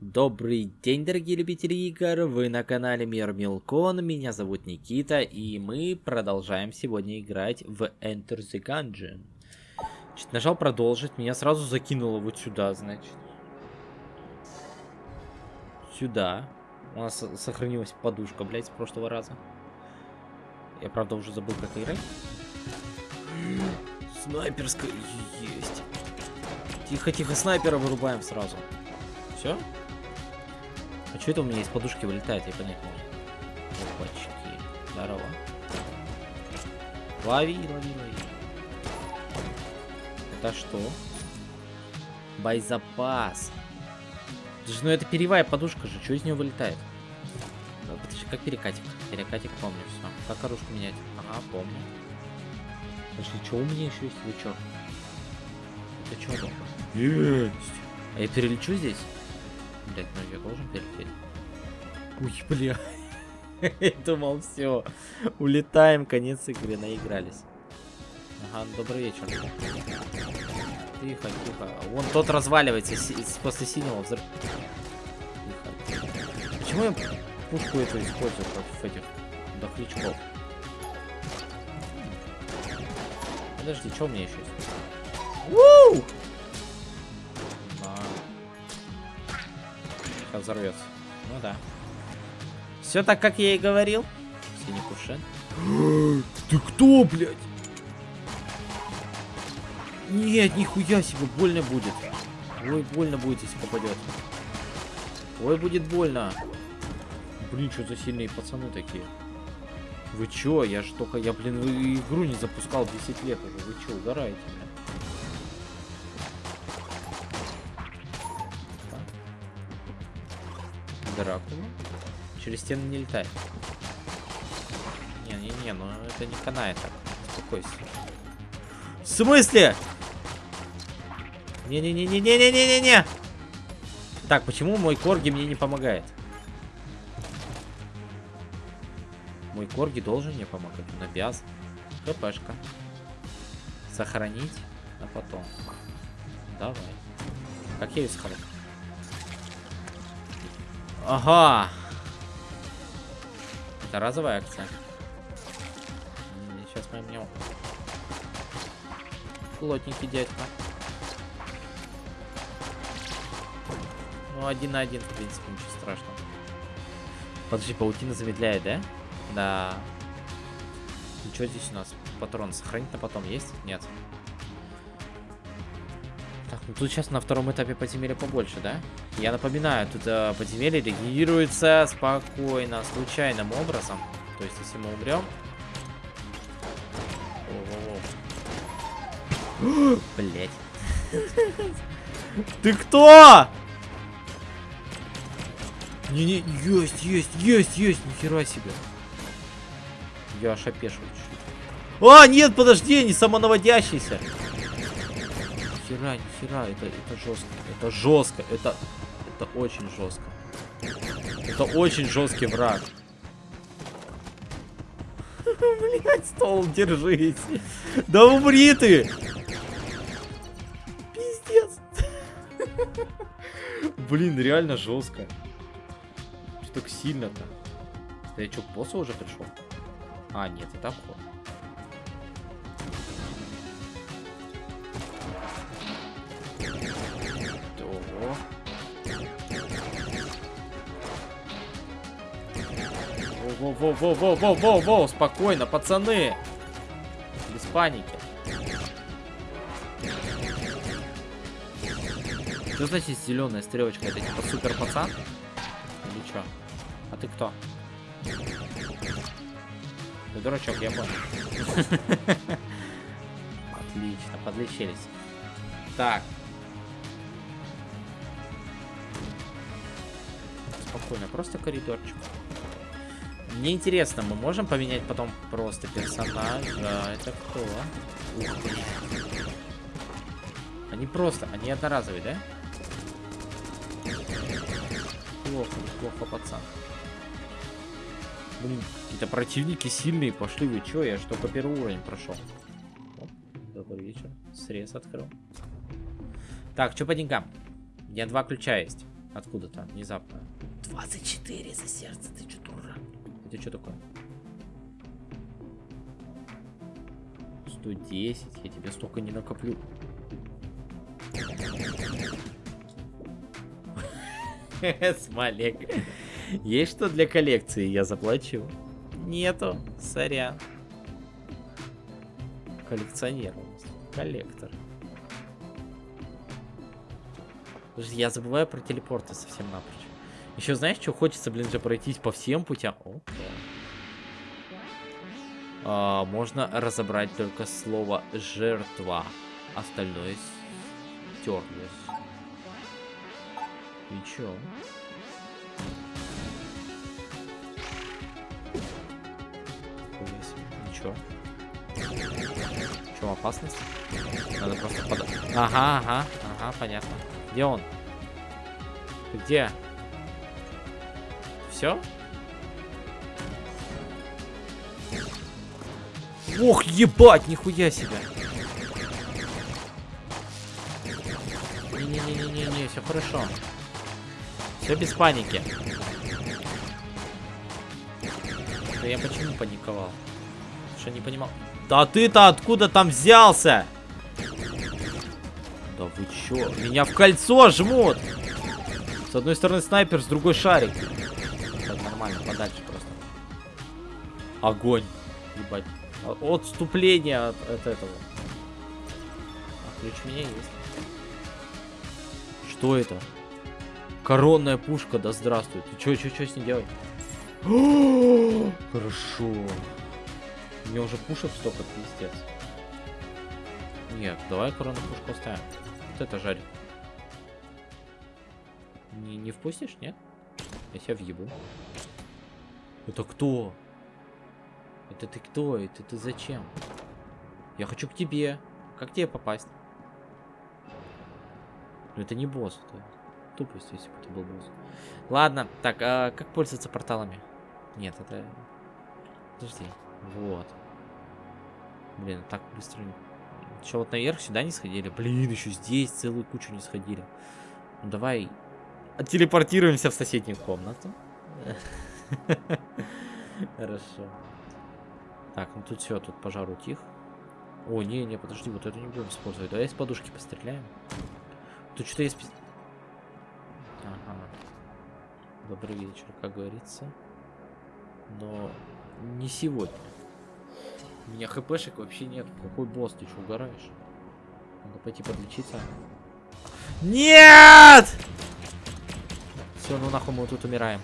Добрый день, дорогие любители игр, вы на канале Мир Милкон, меня зовут Никита, и мы продолжаем сегодня играть в Enter the Gungeon. Значит, нажал продолжить, меня сразу закинуло вот сюда, значит. Сюда. У нас сохранилась подушка, блядь, с прошлого раза. Я, правда, уже забыл, как играть. Снайперская есть. Тихо-тихо, снайпера вырубаем сразу. Все? А что это у меня из подушки вылетает, я понять могу. Опачки. Здорово. Лови, лови, лови. Это что? Боезапас. Даже, ну это перьевая подушка же, что из нее вылетает? Подожди, как перекатик? Перекатик помню все. Как оружку менять? Ага, помню. Подожди, что у меня еще есть? Вы что? Это что? Есть! А я перелечу здесь? Блять, ну я должен перелететь. Ой, бля. Я думал, все. Улетаем, конец игры, наигрались. Ага, добрый вечер. Тихо, тихо. Вон тот разваливается после синего взрыва. Тихо. Почему я пушку эту использую против этих дохлячков? Подожди, что у меня еще есть? Взорвется. Ну да. Все так, как я и говорил. Синий кувшин. Ты кто, блядь? Нет, нихуя себе, больно будет. Ой, больно будет, если попадет. Ой, будет больно. Блин, что за сильные пацаны такие. Вы чё? Я ж только, я, блин, игру не запускал 10 лет уже. Вы чё, угораете, блин? Дракула. Через стены не летать. Не-не-не, ну это не канает так. Успокойся. В смысле? Не-не-не-не-не-не-не-не! Так, почему мой корги мне не помогает? Мой корги должен мне помогать. Он обязан. ХПшка. Сохранить а потом. Давай. Как я ее сохраню? Ага. Это разовая акция. Сейчас мы мне... Плотненький дядька. Ну, один на один, в принципе, ничего страшного. Подожди, паутина замедляет, да? Да. И что здесь у нас? Патрон сохранить на потом есть? Нет. Так, ну тут сейчас на втором этапе подземелья побольше, да? Я напоминаю, тут э, подземелье регенерируется спокойно, случайным образом. То есть, если мы умрем... Блять. Ты кто? Не-не, есть, есть, есть, есть, нихера себе. Я аж опешил чуть-чуть. А, нет, подожди, не самонаводящийся. Нихера, нихера, это, это жестко, это жестко, это, это очень жестко. Это очень жесткий враг. Блять, стол, держись. Да умри ты! Пиздец. Блин, реально жестко. Что так сильно-то? Да я что, к боссу уже пришел? А, нет, это обход. Во-во-во-во-во-во-во, спокойно, пацаны. Без паники. Что значит зеленая стрелочка? Это типа супер пацан? Или что? А ты кто? Ты дурачок, я понял. Отлично, подлечились. Так. Спокойно, просто коридорчик. Мне интересно, мы можем поменять потом просто персонажа? Это кто? Они просто, они одноразовые, да? Плохо, плохо, пацан. Блин, какие-то противники сильные пошли. Вы чё? Я же только первый уровень прошел. Добрый вечер. Срез открыл. Так, что по деньгам? У меня два ключа есть. Откуда-то, внезапно. 24 за сердце, ты что, дурак? Это что такое? 110, я тебе столько не накоплю. Смолек. Есть что для коллекции? Я заплачу. Нету. Сорян. Коллекционер. Коллектор. Я забываю про телепорты совсем напрочь. Еще знаешь, что хочется, блин, же пройтись по всем путям? Окей. А, можно разобрать только слово жертва. Остальное стерлось. И чё? Ничего. Что, опасность? Надо просто под... Ага, ага, ага, понятно. Где он? Где? Все? Ох, ебать, нихуя себе. Не-не-не-не-не, все хорошо. Все без паники. Да я почему паниковал? Что не понимал? Да ты-то откуда там взялся? Да вы чё? Меня в кольцо жмут! С одной стороны снайпер, с другой шарик. Так, нормально, подальше просто. Огонь. Ебать. Отступление от, от этого. А ключ у меня есть. Что это? Коронная пушка, да здравствует. Ты чё, чё, чё с ней делать? Хорошо. Мне уже пушек столько, пиздец. Нет, давай коронную пушку оставим. Вот это жарит. Не, не впустишь, нет? Я себя въебу. Это кто? Это ты кто? Это ты зачем? Я хочу к тебе. Как тебе попасть? Ну это не босс. Это тупость, если бы это был босс. Ладно, так, а как пользоваться порталами? Нет, это... Подожди. Вот. Блин, так быстро... Еще вот наверх сюда не сходили? Блин, еще здесь целую кучу не сходили. Ну давай телепортируемся в соседнюю комнату. Хорошо. Так, ну тут все, тут пожар утих. О, не, не, подожди, вот это не будем использовать. Давай из подушки постреляем. Тут что-то есть... Ага. Добрый вечер, как говорится. Но не сегодня. У меня хпшек вообще нет. Какой босс, ты что, угораешь? Надо пойти подлечиться. Нет! Все, ну нахуй мы тут умираем.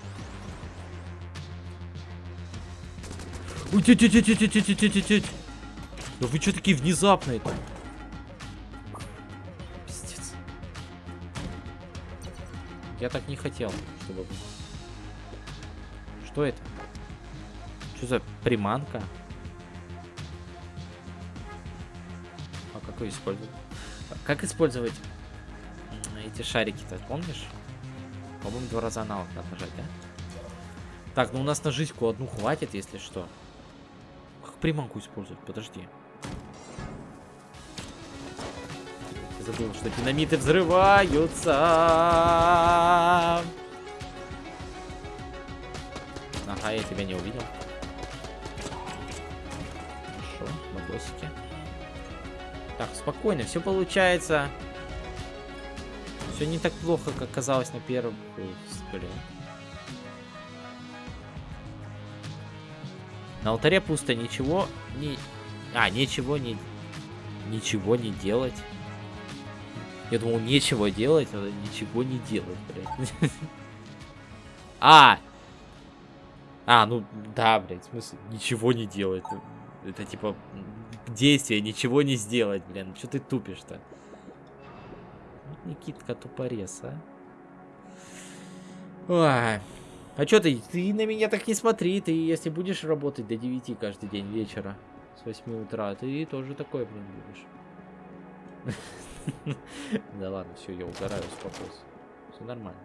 Теть, теть, теть, теть, теть, теть, теть. Да вы что такие внезапные-то? Пиздец. Я так не хотел, чтобы... Что это? Что за приманка? А как ее использовать? Как использовать эти шарики-то, помнишь? По-моему, два раза аналог надо нажать, да? Так, ну у нас на жизньку одну хватит, если что приманку использовать? Подожди. Забыл, что динамиты взрываются. Ага, я тебя не увидел. Хорошо, бабосики. Так, спокойно, все получается. Все не так плохо, как казалось на первом взгляде. На алтаре пусто, ничего не... А, ничего не... Ничего не делать. Я думал, нечего делать, надо ничего не делать, блядь. А! А, ну, да, блядь, в смысле, ничего не делать. Это, типа, действие, ничего не сделать, блин. Что ты тупишь-то? Никитка тупорез, а? Ой. А что ты? Ты на меня так не смотри. Ты, если будешь работать до 9 каждый день вечера, с 8 утра, ты тоже такой, блин, будешь. Да ладно, все, я угораю, успокойся. Все нормально.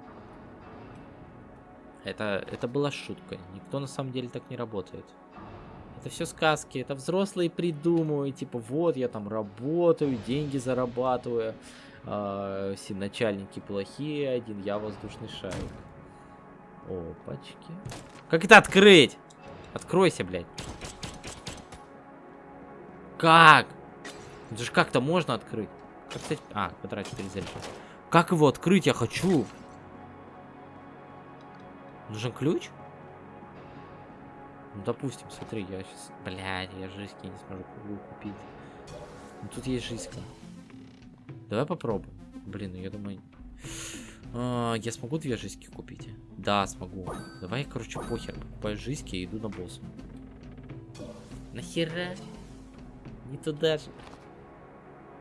Это, это была шутка. Никто на самом деле так не работает. Это все сказки, это взрослые придумывают, типа, вот я там работаю, деньги зарабатываю, А, все начальники плохие, один я воздушный шарик. Опачки. Как это открыть? Откройся, блядь. Как? Это же как-то можно открыть. Как, кстати... А, потратить перезаряд. Как его открыть? Я хочу. Нужен ключ? Ну, допустим, смотри, я сейчас... Блядь, я жизнь не смогу купить. Ну, тут есть жизнь. Давай попробуем. Блин, ну я думаю... А, я смогу две жизни купить? Да, смогу. Давай, короче, похер. Покупаю жизни и иду на босса. Нахера? Не туда же.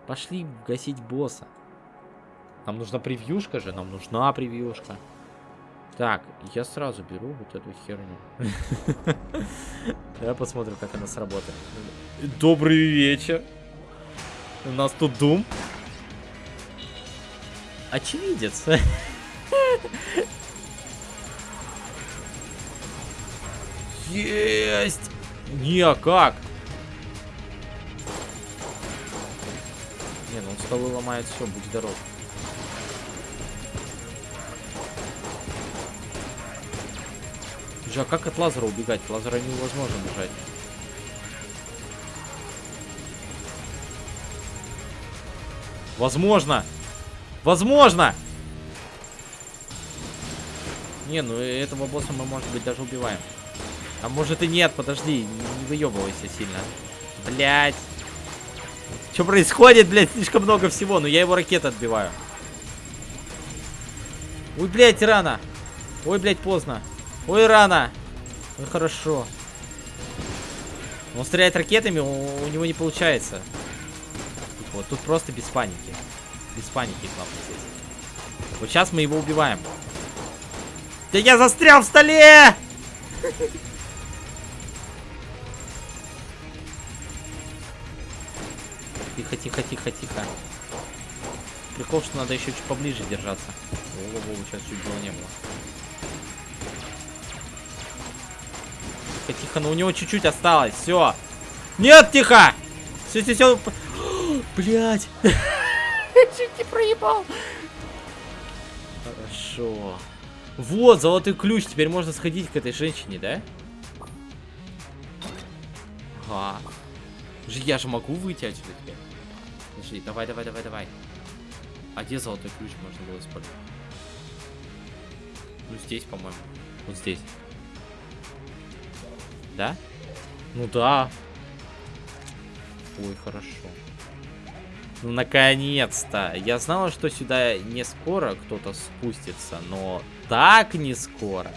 Пошли гасить босса. Нам нужна превьюшка же, нам нужна превьюшка. Так, я сразу беру вот эту херню. Давай посмотрим, как она сработает. Добрый вечер. У нас тут Дум. Очевидец. Есть! Не, а как? Не, ну он столы ломает все, будь здоров. Слушай, а как от лазера убегать? Лазера невозможно бежать. Возможно! Возможно! Не, ну этого босса мы, может быть, даже убиваем. А может и нет, подожди, не выебывайся сильно. Блять. Что происходит, блядь? Слишком много всего, но я его ракеты отбиваю. Ой, блядь, рано. Ой, блядь, поздно. Ой, рано. Ой, хорошо. Он стреляет ракетами, у, у него не получается. Вот тут просто без паники. Без паники главное здесь. Вот сейчас мы его убиваем. Да я застрял в столе! Тихо, тихо, тихо, тихо. Прикол, что надо еще чуть поближе держаться. О, сейчас чуть было не было. Тихо, тихо, но у него чуть-чуть осталось. Все. Нет, тихо! Все, все, все. Блять. Чуть не проебал. Хорошо. Вот, золотой ключ. Теперь можно сходить к этой женщине, да? Ага. Я же могу выйти отсюда теперь. Подожди, давай, давай, давай, давай. А где золотой ключ можно было использовать? Ну, здесь, по-моему. Вот здесь. Да? Ну да. Ой, хорошо. Ну, наконец-то. Я знала, что сюда не скоро кто-то спустится, но так не скоро.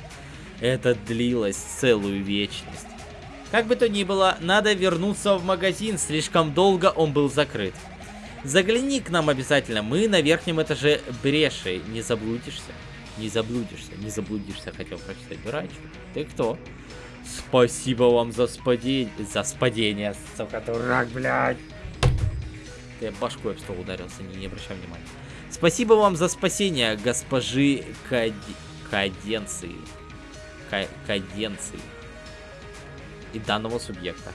Это длилось целую вечность. Как бы то ни было, надо вернуться в магазин, слишком долго он был закрыт. Загляни к нам обязательно, мы на верхнем этаже бреши, не заблудишься. Не заблудишься, не заблудишься, хотел прочитать. Дурачок, ты кто? Спасибо вам за спадение, за спадение, сука, дурак, блядь. Я башкой об стол ударился, не, не обращай внимания. Спасибо вам за спасение, госпожи Кад... Каденции. К... Каденции. И данного субъекта.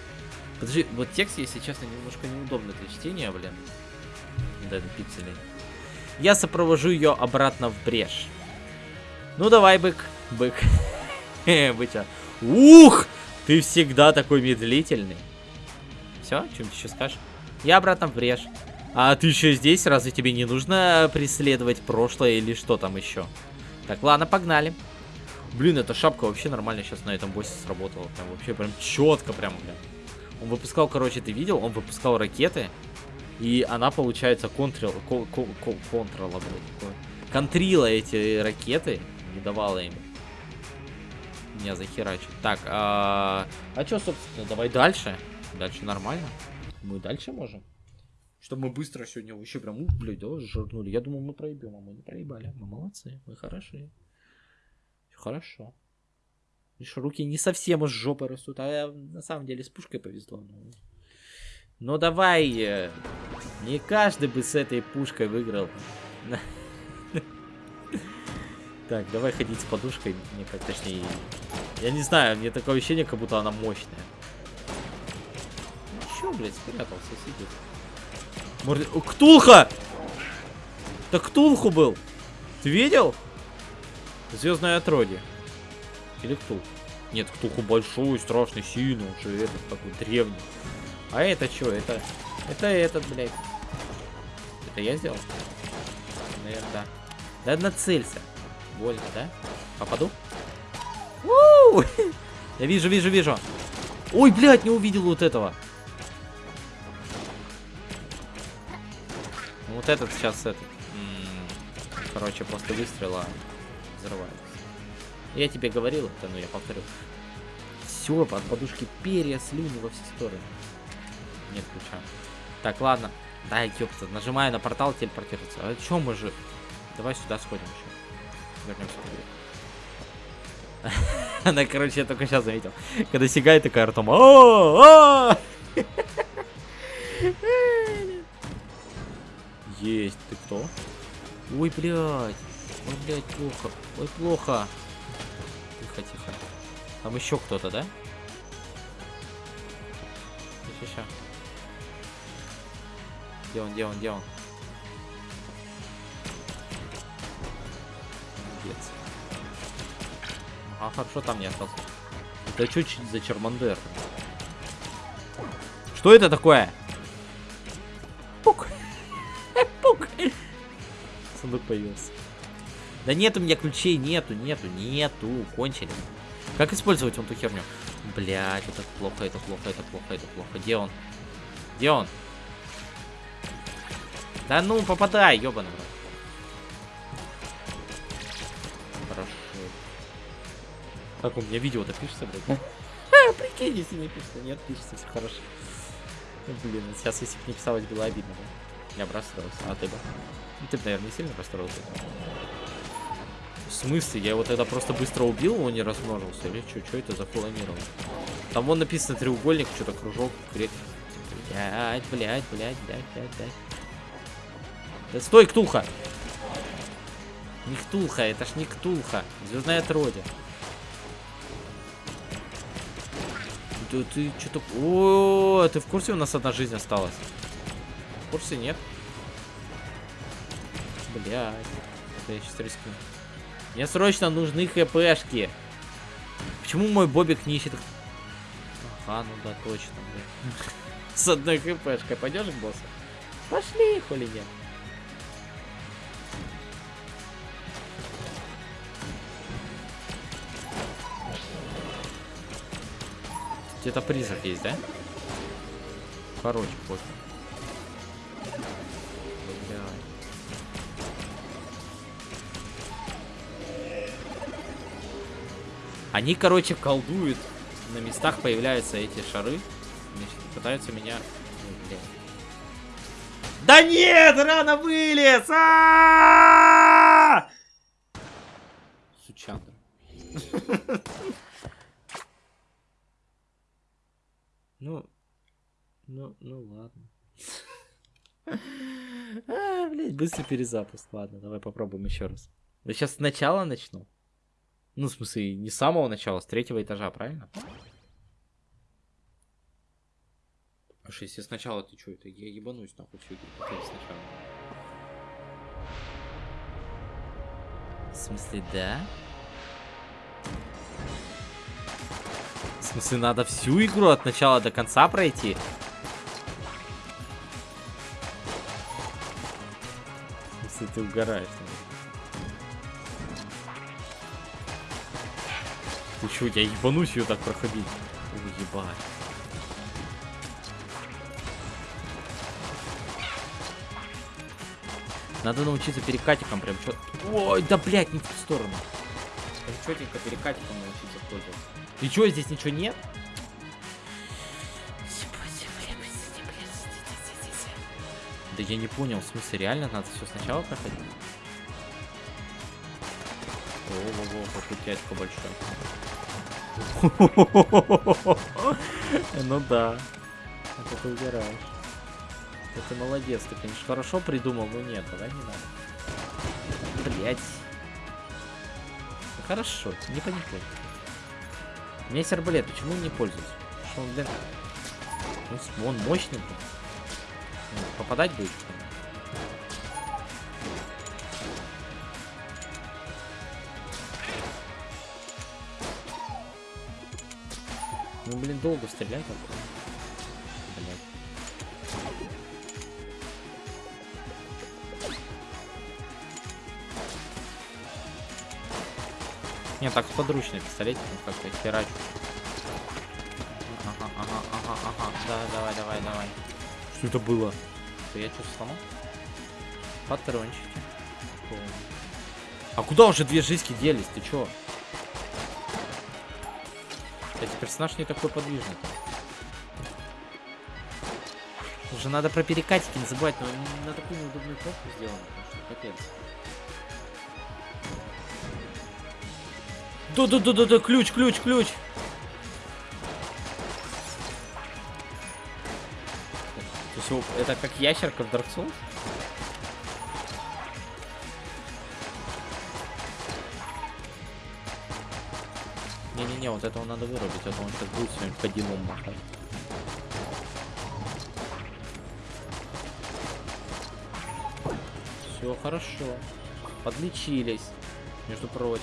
Подожди, вот текст, если честно, немножко неудобно для чтения, блин. Да, это пиксели. Я сопровожу ее обратно в брешь. Ну давай, бык. Бык. Быча. Ух! Ты всегда такой медлительный. Все, что-нибудь еще скажешь? Я обратно в брешь. А ты еще здесь? Разве тебе не нужно преследовать прошлое или что там еще? Так, ладно, погнали. Блин, эта шапка вообще нормально сейчас на этом боссе сработала. Прям вообще прям четко прям, блин. Он выпускал, короче, ты видел? Он выпускал ракеты. И она, получается, контрил, кон, кон, кон, контрила, блин, контрила эти ракеты. Не давала им меня захерачить. Так, а, а что, собственно, давай дальше. Дальше нормально. Мы дальше можем. Чтобы мы быстро сегодня вообще прям, ух, блядь, да, жирнули. Я думал, мы проебем, а мы не проебали. Мы молодцы, мы хороши. Хорошо. Лишь руки не совсем из жопы растут, а на самом деле с пушкой повезло. Ну, Но давай, э, не каждый бы с этой пушкой выиграл. Так, давай ходить с подушкой, мне как точнее... Я не знаю, мне такое ощущение, как будто она мощная. Чё, блядь, спрятался, сидит. Морд... Ктулха! Так Ктулху был. Ты видел? Звездное отродье. Или Ктулху? Нет, Ктулху большой, страшный, сильный. Он же этот такой древний. А это что? Это... Это этот, блядь. Это я сделал? Наверное, да. Да нацелься. Больно, да? Попаду? У Я вижу, вижу, вижу. Ой, блядь, не увидел вот этого. Вот этот сейчас этот. Короче, просто выстрела взрывается. Я тебе говорил это, но я повторю. Все, под подушки перья, слюни во все стороны. Нет ключа. Так, ладно. Да, ёпта, нажимаю на портал телепортироваться. А чё мы же... Давай сюда сходим еще. Вернемся Она, короче, я только сейчас заметил. Когда сигает такая ртом. Есть, ты кто? Ой, блядь. Ой, блядь, плохо. Ой, плохо. Тихо, тихо. Там еще кто-то, да? Сейчас, Где он, где он, где он? Молодец. А хорошо там не остался. Это что за Чермандер? Что это такое? Сундук появился. Да нет у меня ключей, нету, нету, нету. Кончили. Как использовать вон ту херню? Блять, это плохо, это плохо, это плохо, это плохо. Где он? Где он? Да ну, попадай, ёбаный. Хорошо. Как у меня видео-то пишется, блядь? А, прикинь, если не пишется. Нет, пишется, все хорошо. Блин, сейчас если бы не писалось, было обидно, да? Я бы расстроился. А ты бы? Ты наверное, сильно расстроился. В смысле? Я его тогда просто быстро убил, он не размножился? Или что? Что это за планирование? Там вон написано треугольник, что-то кружок, крик. Блять, блять, блять, блять, блять, блять. Да стой, Ктулха! Не Ктулха, это ж не Ктулха. Звездная отродье. Да ты что-то... О, ты в курсе у нас одна жизнь осталась? В курсе нет? Блять. Это я сейчас рискну. Мне срочно нужны хпшки. Почему мой бобик не ищет... Ага, ну да, точно, блин. С одной хпшкой пойдешь к боссу? Пошли, хули нет. Где-то призрак есть, да? Короче, пофиг. Они, короче, колдуют. На местах появляются эти шары. Пытаются меня... Да нет, рано вылез! А -а -а! Ну, ну, ну ладно. А, блядь, быстрый перезапуск. Ладно, давай попробуем еще раз. Я сейчас сначала начну. Ну, в смысле, не с самого начала, с третьего этажа, правильно? А что, если сначала ты что, это я ебанусь нахуй все сначала. В смысле, да? В смысле, надо всю игру от начала до конца пройти? В смысле, ты угораешь, наверное. Ты чё, я ебанусь ее так проходить? Ой, ебать. Надо научиться перекатиком прям чё... Ой, да блять, не в ту сторону. Прям чётенько перекатиком научиться пользоваться. И чё, здесь ничего нет? Да я не понял, в смысле, реально надо все сначала проходить? Ого-го, какой дядька большой. Ну да. Это ты убираешь. Это молодец, ты, конечно, хорошо придумал, но нет, давай не надо. Блять. Хорошо, не паникуй. У меня есть арбалет, почему не пользуюсь? Что он, блин... Он мощный. Попадать будет? Долго стрелять Блядь. Не, так подручный пистолетик, ну как-то херачу. Ага, ага, ага, ага. Да, давай, давай, давай. Что это было? Что я что-то сломал? Патрончики. А куда уже две жизни делись? Ты чё? Кстати, персонаж не такой подвижный. Уже надо про перекатики не забывать, но на такую неудобную кнопку сделано, что капец. Да-да-да-да-да, ключ, ключ, ключ. То есть это как ящерка в Dark Souls? Не-не-не, вот этого надо вырубить, а то он сейчас будет своим подимом махать. Все хорошо. Подлечились, между прочим.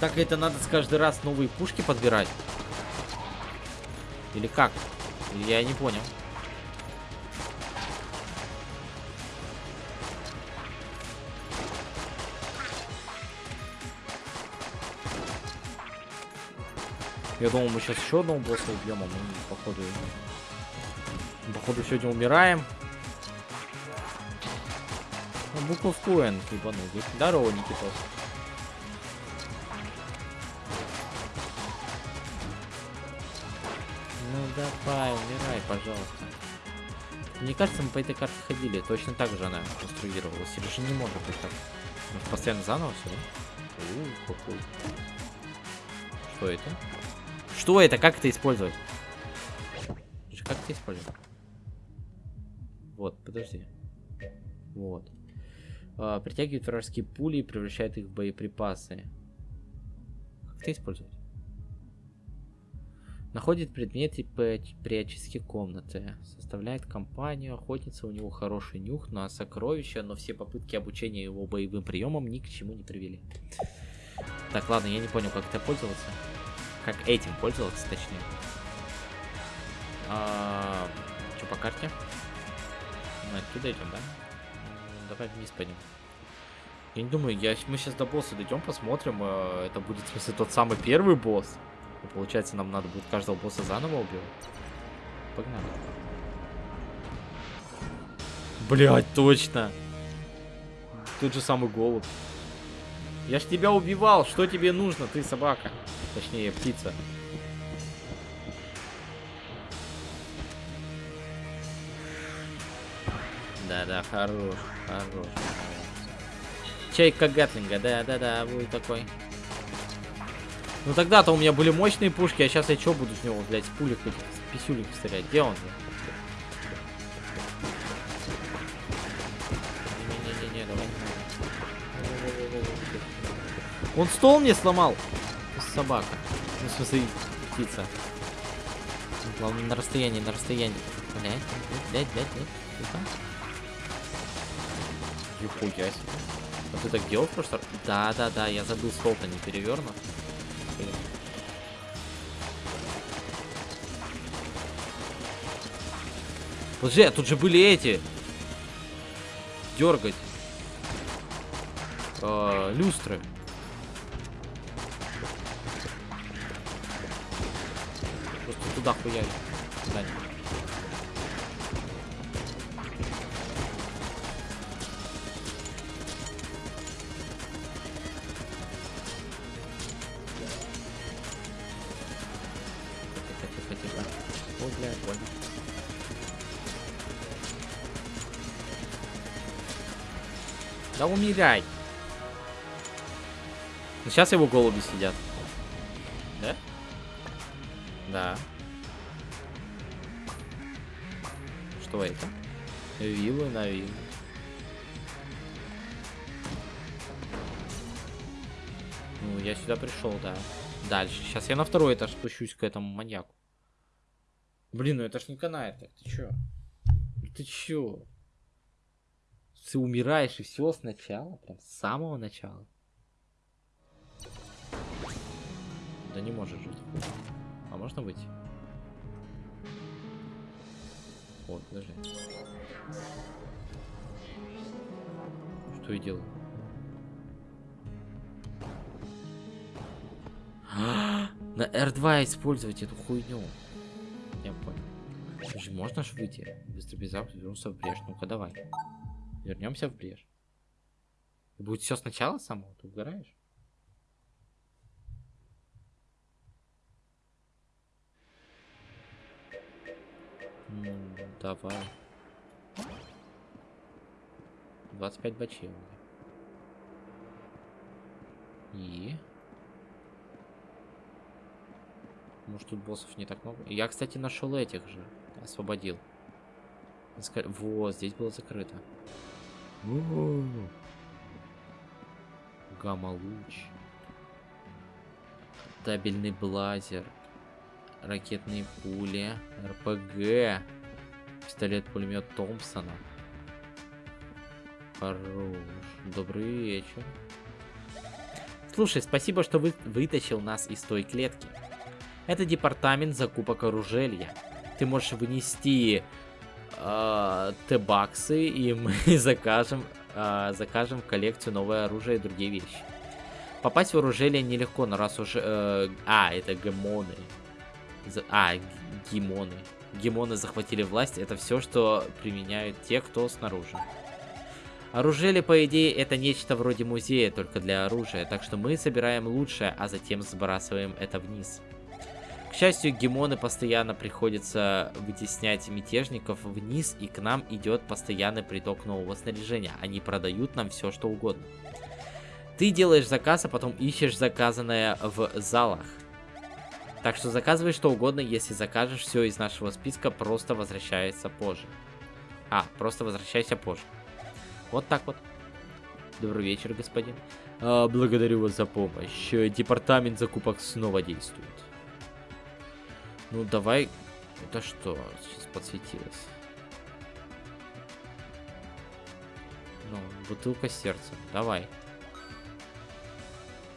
Так это надо с каждый раз новые пушки подбирать? Или как? Я не понял. Я думал, мы сейчас еще одного босса убьем, а мы, походу, походу, сегодня умираем. Ну, буква в Н, ебанутый. Здорово, Никитос. Ну давай, умирай, пожалуйста. Мне кажется, мы по этой карте ходили. Точно так же она конструировалась. Или же не может быть так? Может, постоянно заново все, да? У, какой. Что это? Что это? Как это использовать? Как это использовать? Вот, подожди. Вот. А, притягивает вражеские пули и превращает их в боеприпасы. Как это использовать? Находит предметы при очистке комнаты. Составляет компанию. Охотница, у него хороший нюх на сокровища, но все попытки обучения его боевым приемам ни к чему не привели. Так, ладно, я не понял, как это пользоваться. Как этим пользоваться, точнее. А, что по карте? Мы оттуда идем, да? Давай вниз пойдем. Я не думаю, я, мы сейчас до босса дойдем, посмотрим. Э, это будет, в смысле, тот самый первый босс. И получается, нам надо будет каждого босса заново убивать. Погнали. Блять, точно. Тот же самый голубь. Я ж тебя убивал. Что тебе нужно, ты собака? Точнее, птица. Да-да, хорош, хорош. Чайка Гатлинга, да-да-да, будет такой. Ну тогда-то у меня были мощные пушки, а сейчас я что буду с него, блядь, с пулек этих, с писюлек стрелять? Где он? Не-не-не, Он стол мне сломал. Собака. Ну, в смысле, птица. Главное, на расстоянии, на расстоянии. Блядь, блядь, блядь. Тихо. Нихуя себе. А ты так делал просто? Да, да, да, я забыл стол-то не перевернут. Подожди, а тут же были эти. Дергать. Э, люстры. Просто туда хуяли. Да, Да умирай. Ну, сейчас его голуби сидят. Да? Да. Это? Виллы на виллы. Ну, я сюда пришел, да. Дальше. Сейчас я на второй этаж спущусь к этому маньяку. Блин, ну это ж не канает так. Ты чё? Ты чё? Ты умираешь и все сначала, прям с самого начала. Да не может жить. А можно выйти? Вот, подожди. Что я делаю? На R2 использовать эту хуйню. Я понял. Слушай, можно ж выйти? Быстро без запуска вернуться в брешь. Ну-ка, давай. Вернемся в брешь. Будет все сначала самого? Ты угораешь? Ну, давай. 25 бачей. И... Может тут боссов не так много? Я, кстати, нашел этих же. Освободил. Вот, здесь было закрыто. Гамма-луч. Табельный блазер. Ракетные пули. РПГ. Пистолет-пулемет Томпсона. Хорош. Добрый вечер. Слушай, спасибо, что вы вытащил нас из той клетки. Это департамент закупок оружия. Ты можешь вынести э, Т-баксы, и мы закажем, э, закажем в коллекцию новое оружие и другие вещи. Попасть в оружие нелегко, но раз уже... Э, а, это гемоны. А, гимоны. Гемоны захватили власть. Это все, что применяют те, кто снаружи. Оружие, по идее, это нечто вроде музея, только для оружия. Так что мы собираем лучшее, а затем сбрасываем это вниз. К счастью, гемоны постоянно приходится вытеснять мятежников вниз, и к нам идет постоянный приток нового снаряжения. Они продают нам все, что угодно. Ты делаешь заказ, а потом ищешь заказанное в залах. Так что заказывай что угодно, если закажешь все из нашего списка, просто возвращается позже. А, просто возвращайся позже. Вот так вот. Добрый вечер, господин. А, благодарю вас за помощь. Департамент закупок снова действует. Ну, давай... Это что? Сейчас подсветилось. Ну, бутылка сердца. Давай.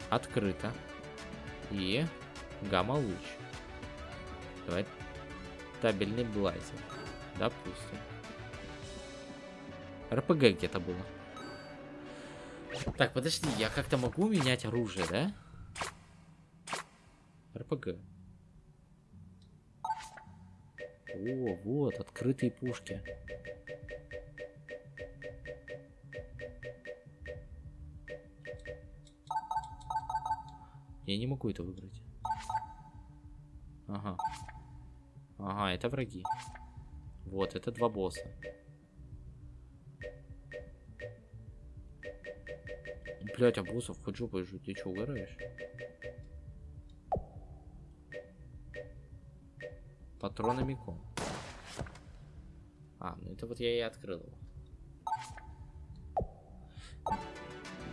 Открыто. И... Гамма-луч. Давай. Табельный блайзер. Допустим. РПГ где-то было. Так, подожди, я как-то могу менять оружие, да? РПГ. О, вот, открытые пушки. Я не могу это выбрать. Ага. Ага, это враги. Вот, это два босса. Блять, а боссов хоть жопой жуть, ты что, угораешь? Патронами ком. А, ну это вот я и открыл его.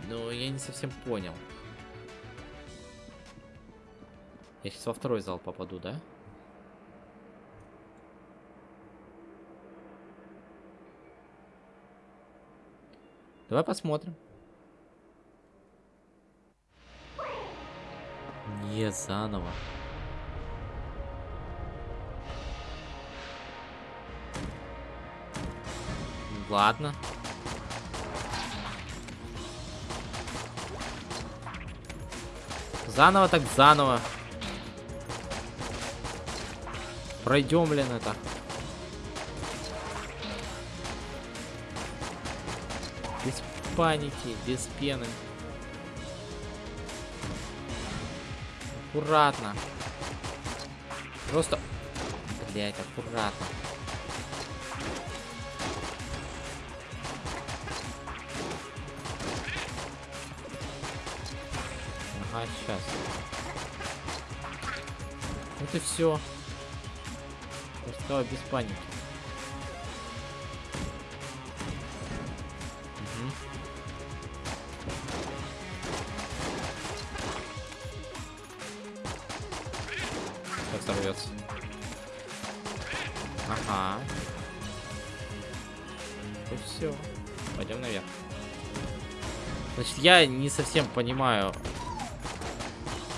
Но я не совсем понял. Я сейчас во второй зал попаду, да? Давай посмотрим. Не, заново. Ладно. Заново так заново. Пройдем, блин, это. Без паники, без пены. Аккуратно. Просто... Блять, аккуратно. Ага, сейчас. Вот и все. Стало без паники. Угу. Сейчас сорвется. Ага. И все. Пойдем наверх. Значит, я не совсем понимаю,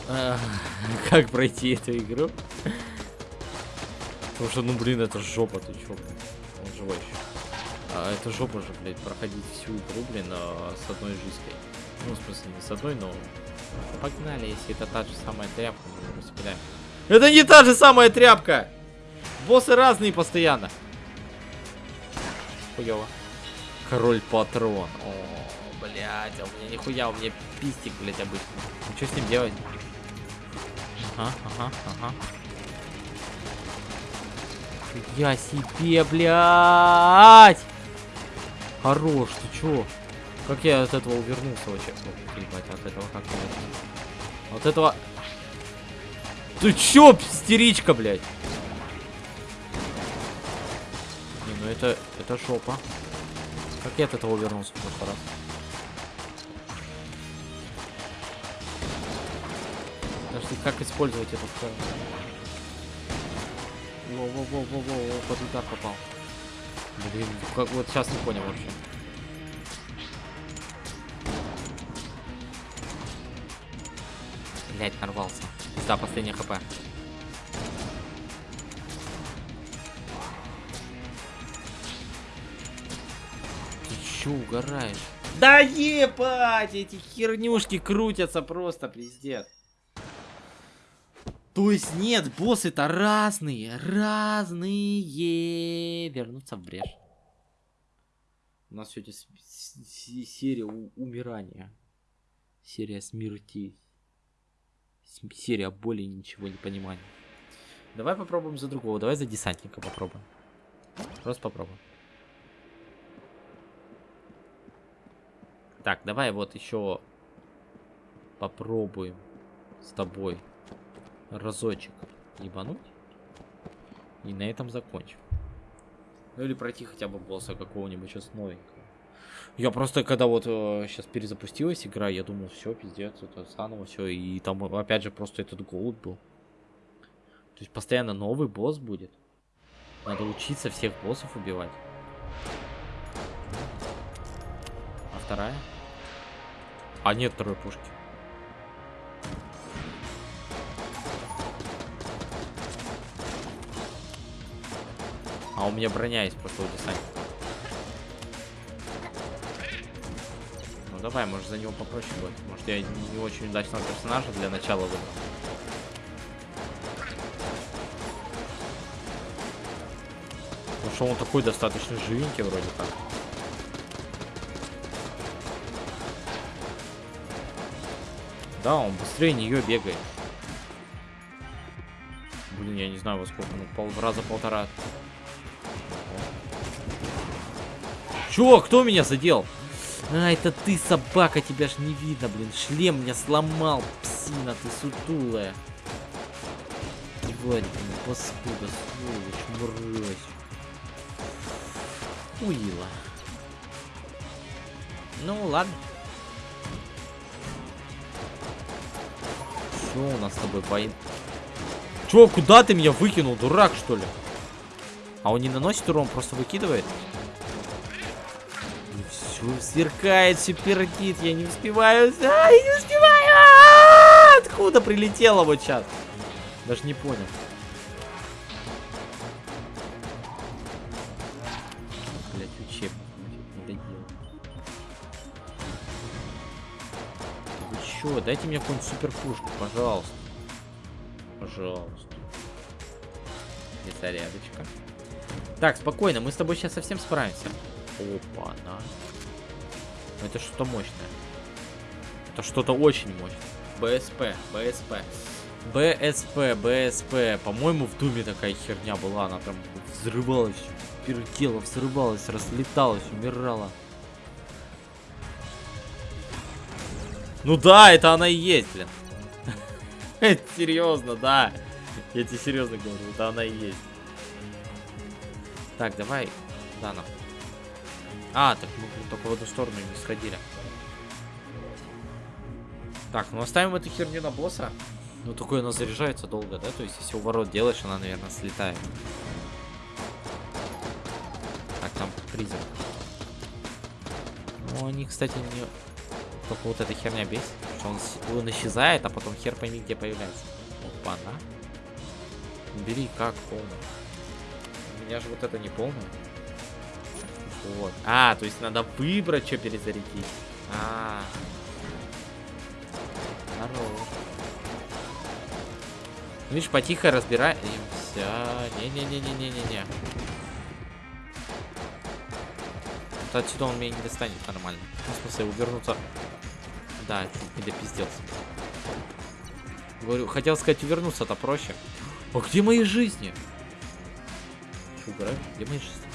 как пройти эту игру. Потому что, ну блин, это жопа, ты чё, блин? Он живой еще. А это жопа же, блядь, проходить всю игру, блин, а, с одной жизнью. Ну, в смысле, не с одной, но... Погнали, если это та же самая тряпка, мы распиляем. Это не та же самая тряпка! Боссы разные постоянно. Хуёво. Король патрон. О, блядь, а у меня нихуя, у меня пистик, блядь, обычно. Ну, что с ним делать? Ага, ага, ага. Я себе, блядь! Хорош, ты чё? Как я от этого увернулся вообще? О, ебать, от этого как я... От этого... Ты чё, истеричка, блядь? Не, ну это... Это жопа. Как я от этого увернулся в прошлый раз? Подожди, как использовать эту... Во-во-во-во-во, под удар попал. Блин, как вот сейчас не понял вообще. Блять, нарвался. Да, последний хп. Ты чё угораешь? Да ебать, эти хернюшки крутятся просто, пиздец. То есть нет, боссы-то разные, разные. Вернуться в брешь. У нас сегодня серия умирания. Серия смерти. Серия боли ничего не понимания. Давай попробуем за другого. Давай за десантника попробуем. Просто попробуем. Так, давай вот еще попробуем с тобой разочек ебануть. И на этом закончим. Ну или пройти хотя бы босса какого-нибудь сейчас новенького. Я просто, когда вот э, сейчас перезапустилась игра, я думал, все, пиздец, это заново все. И там опять же просто этот голод был. То есть постоянно новый босс будет. Надо учиться всех боссов убивать. А вторая? А нет второй пушки. У меня броня есть просто у десантника. Ну давай, может за него попроще будет. Может я не очень удачного персонажа для начала выбрал. Потому что он такой достаточно живенький вроде как. Да, он быстрее нее бегает. Блин, я не знаю во сколько, ну пол, раза полтора. Чё? Кто меня задел? А, это ты, собака, тебя ж не видно, блин. Шлем меня сломал, псина ты сутулая. Тварь, блин, паскуда, сволочь, мразь. Уила. Ну, ладно. Что у нас с тобой поин? Чё, куда ты меня выкинул, дурак, что ли? А он не наносит урон, просто выкидывает? Все сверкает, все пердит, я не успеваю. А, я не успеваю! А -а -а! Откуда прилетело вот сейчас? Даже не понял. Блять, учебник. Вы чё? Дайте мне какую-нибудь суперпушку, пожалуйста. Пожалуйста. И зарядочка. Так, спокойно, мы с тобой сейчас совсем справимся. Опа, на. Это что-то мощное. Это что-то очень мощное. БСП, БСП. БСП, БСП. По-моему, в Думе такая херня была. Она там взрывалась, пердела, взрывалась, разлеталась, умирала. Ну да, это она и есть, блин. Серьезно, да. Я тебе серьезно говорю, это она и есть. Так, давай. Да, нахуй. А, так мы только в одну сторону не сходили. Так, ну оставим эту херню на босса. Ну, такое она заряжается долго, да? То есть, если у ворот делаешь, она, наверное, слетает. Так, там призрак. Ну, они, кстати, не... Только вот эта херня бесит. Что он, он исчезает, а потом хер пойми, где появляется. Опа, на. Бери как, полно. меня же вот это не полное. Вот. А, то есть надо выбрать, что перезарядить. А. Хорош. Ну, Видишь, потихо разбираемся. Не-не-не-не-не-не-не. Вот отсюда он меня не достанет нормально. Ну, в смысле, увернуться. Да, чуть не допизделся. Говорю, хотел сказать, увернуться-то проще. А где мои жизни? Что? Где мои жизни?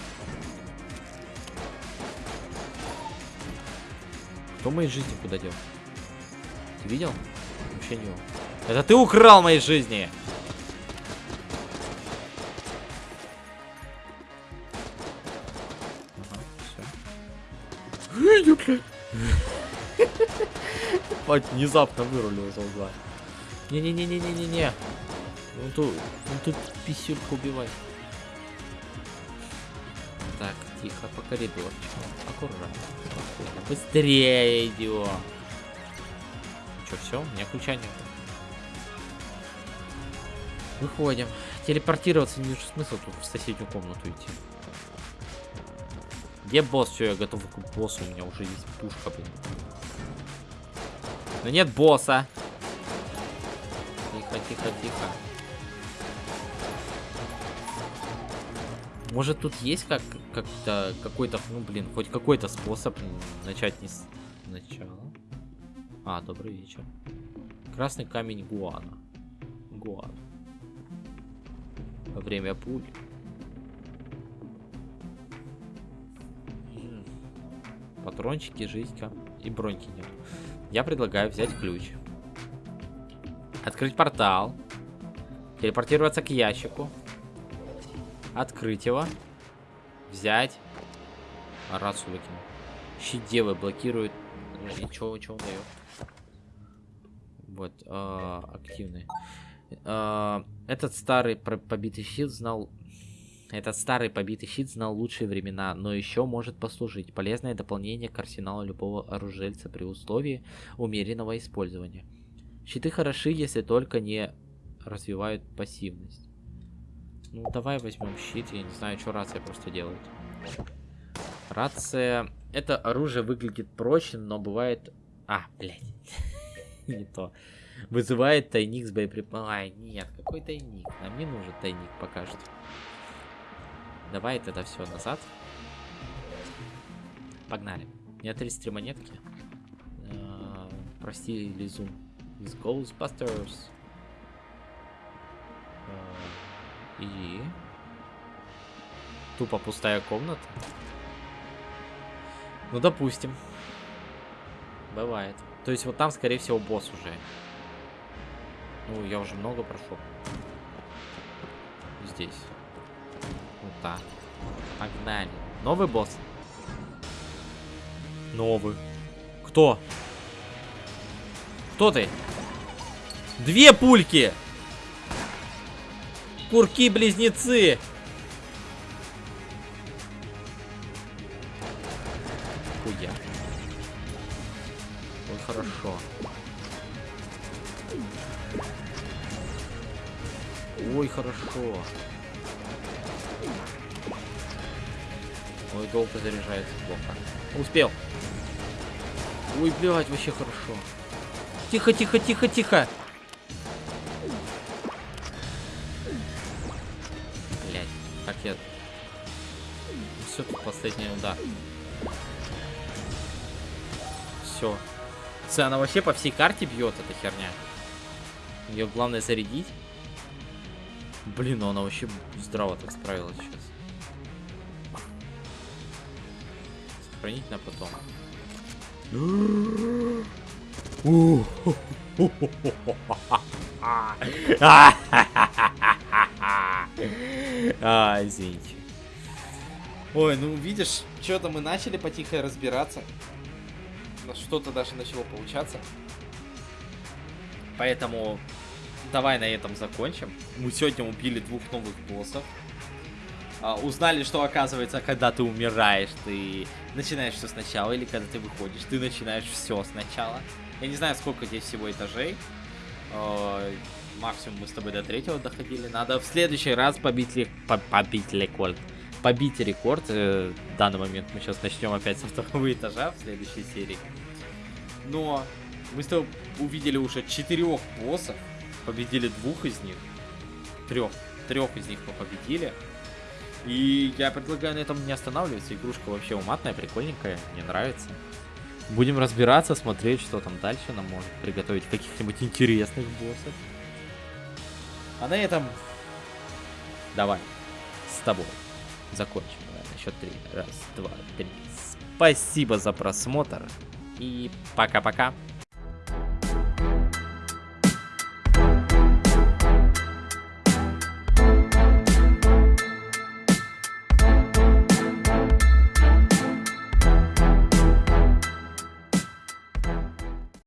Кто мои жизни куда дел? Ты видел? Вообще не он. Это ты украл мои жизни! Внезапно вырулил из угла. Не-не-не-не-не-не-не. Ну тут, ну тут писюльку убивай. Тихо, по коридорчику. Аккуратно, спокойно. Быстрее идем. Че, все? У меня ключа нет. Выходим. Телепортироваться не вижу смысла тут в соседнюю комнату идти. Где босс? Все, я готов к боссу. У меня уже есть пушка, блин. Но нет босса. Тихо, тихо, тихо. Может тут есть как как-то какой-то, ну блин, хоть какой-то способ начать не с начала. А, добрый вечер. Красный камень Гуана. Гуана. Время пуль. Патрончики, жизнька и броньки нет. Я предлагаю взять ключ. Открыть портал. Телепортироваться к ящику. Открыть его. Взять. Рацию выкину. Щит девы блокирует. И чё, чё он дает? Вот, э, активный. Э, этот старый побитый щит знал... Этот старый побитый щит знал лучшие времена, но еще может послужить. Полезное дополнение к арсеналу любого оружельца при условии умеренного использования. Щиты хороши, если только не развивают пассивность. Ну, давай возьмем щит. Я не знаю, что рация просто делает. Рация... Это оружие выглядит проще, но бывает... А, блядь. не то. Вызывает тайник с боеприпасами. Ай, нет, какой тайник? Нам не нужен тайник пока что. Давай это все назад. Погнали. У меня 33 монетки. Э, Прости, Лизун. Из Ghostbusters. Э, И... Тупо пустая комната. Ну, допустим. Бывает. То есть вот там, скорее всего, босс уже. Ну, я уже много прошел. Здесь. Вот так. Погнали. Новый босс? Новый. Кто? Кто ты? Две пульки! Курки-близнецы! Хуя. Ой, хорошо. Ой, хорошо. Ой, долго заряжается плохо. Успел. Ой, блядь, вообще хорошо. Тихо, тихо, тихо, тихо. Последний удар. Все. Она вообще по всей карте бьет, эта херня. Ее главное зарядить. Блин, ну она вообще здраво так справилась сейчас. Сохранить на потом. А, извините. Ой, ну видишь, что-то мы начали потихо разбираться. Что-то даже начало получаться. Поэтому давай на этом закончим. Мы сегодня убили двух новых боссов. А, узнали, что оказывается, когда ты умираешь, ты начинаешь все сначала, или когда ты выходишь, ты начинаешь все сначала. Я не знаю, сколько здесь всего этажей. А, максимум мы с тобой до третьего доходили. Надо в следующий раз побить, ли... по побить рекорд. Побить рекорд. Э, в данный момент мы сейчас начнем опять со второго этажа в следующей серии. Но мы с тобой увидели уже четырех боссов. Победили двух из них. Трех. Трех из них мы победили. И я предлагаю на этом не останавливаться. Игрушка вообще уматная, прикольненькая. Мне нравится. Будем разбираться, смотреть, что там дальше нам может приготовить каких-нибудь интересных боссов. А на этом давай с тобой закончим. Давай, счет три. Раз, два, три. Спасибо за просмотр. И пока-пока.